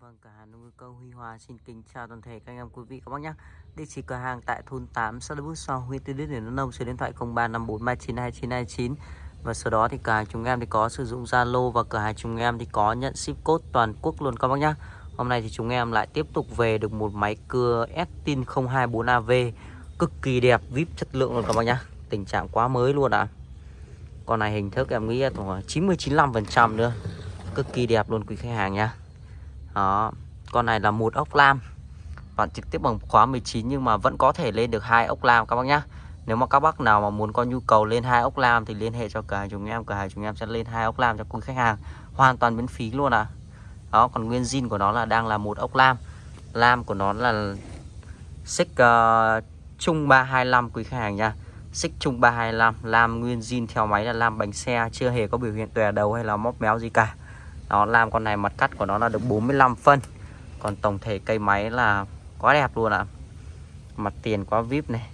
vâng, vâng cửa hàng nông câu Huy Hòa xin kính chào toàn thể các anh em quý vị các bác nhé. Địa chỉ cửa hàng tại thôn 8 xã Đức So, huyện Tư Đức, Điển Nông, số điện thoại 0354392929 và sau đó thì cửa hàng chúng em thì có sử dụng Zalo và cửa hàng chúng em thì có nhận ship code toàn quốc luôn các bác nhé. Hôm nay thì chúng em lại tiếp tục về được một máy cưa Estin 024AV cực kỳ đẹp, vip chất lượng luôn các bác nhé. Tình trạng quá mới luôn ạ. À. Con này hình thức em nghĩ là 90 95% nữa. Cực kỳ đẹp luôn quý khách hàng nha. Đó, con này là một ốc lam. Bạn trực tiếp bằng khóa 19 nhưng mà vẫn có thể lên được hai ốc lam các bác nhá. Nếu mà các bác nào mà muốn có nhu cầu lên hai ốc lam thì liên hệ cho cửa hàng chúng em Cửa hàng chúng em sẽ lên hai ốc lam cho quý khách hàng. Hoàn toàn miễn phí luôn ạ. À. Đó, còn nguyên zin của nó là đang là một ốc lam. Lam của nó là xích uh, trung 325 quý khách hàng nha Xích chung 325 Lam nguyên zin theo máy là lam bánh xe Chưa hề có biểu hiện tòe đầu hay là móc méo gì cả nó làm con này mặt cắt của nó là được 45 phân. Còn tổng thể cây máy là quá đẹp luôn ạ. À. mặt tiền quá vip này.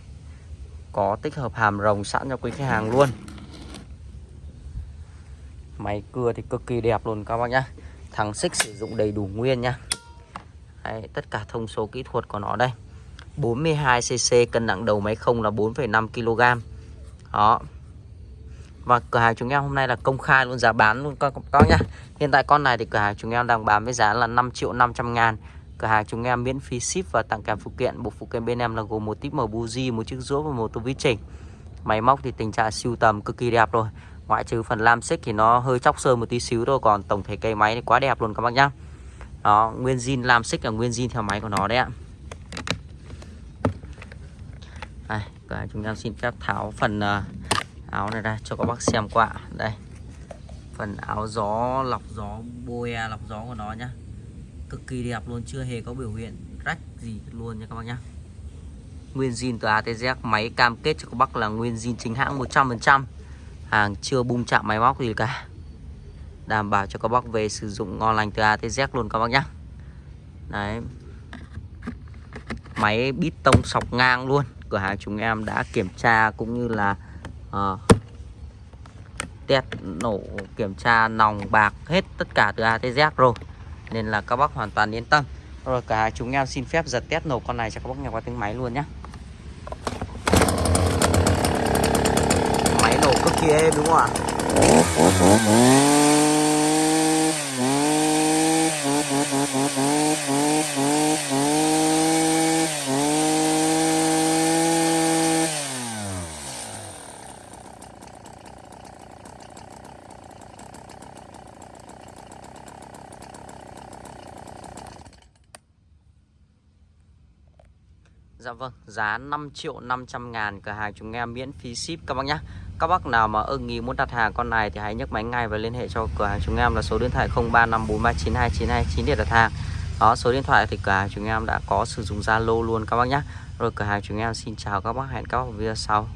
Có tích hợp hàm rồng sẵn cho quý khách hàng luôn. Máy cưa thì cực kỳ đẹp luôn các bác nhá. Thằng xích sử dụng đầy đủ nguyên nhá. Đấy, tất cả thông số kỹ thuật của nó đây. 42cc cân nặng đầu máy không là 4,5 kg đó và cửa hàng chúng em hôm nay là công khai luôn giá bán luôn các bác nhá. Hiện tại con này thì cửa hàng chúng em đang bán với giá là 5 triệu 500 ngàn. Cửa hàng chúng em miễn phí ship và tặng kèm phụ kiện. Bộ phụ kiện bên em là gồm một típ mở buji, một chiếc rũa và một tô vít chỉnh. Máy móc thì tình trạng siêu tầm cực kỳ đẹp rồi. Ngoại trừ phần lam xích thì nó hơi chóc sơn một tí xíu thôi Còn tổng thể cây máy thì quá đẹp luôn các bác nhá. Đó, nguyên zin lam xích là nguyên zin theo máy của nó đấy ạ. Đây, cửa hàng chúng em xin phép tháo phần uh, áo này đây, cho các bác xem qua. Đây, phần áo gió, lọc gió, boe, lọc gió của nó nhá. Cực kỳ đẹp luôn, chưa hề có biểu hiện rách gì luôn nha các bác nhá. Nguyên zin từ ATZ máy cam kết cho các bác là nguyên zin chính hãng 100% hàng chưa bung chạm máy móc gì cả. Đảm bảo cho các bác về sử dụng ngon lành từ ATZ luôn các bác nhá. Đấy. Máy bít tông sọc ngang luôn. Cửa hàng chúng em đã kiểm tra cũng như là à, test nổ kiểm tra nòng bạc hết tất cả từ A tới Z rồi. Nên là các bác hoàn toàn yên tâm. Rồi cả chúng em xin phép giật test nổ con này cho các bác nghe qua tiếng máy luôn nhé máy nổ cực kỳ êm đúng không ạ? Dạ vâng, giá 5 triệu 500 ngàn cửa hàng chúng em miễn phí ship các bác nhé Các bác nào mà ưng ý muốn đặt hàng con này thì hãy nhấc máy ngay và liên hệ cho cửa hàng chúng em là số điện thoại 0354392929 để đặt hàng. Đó, số điện thoại thì cửa hàng chúng em đã có sử dụng Zalo luôn các bác nhé Rồi cửa hàng chúng em xin chào các bác, hẹn các bác video sau.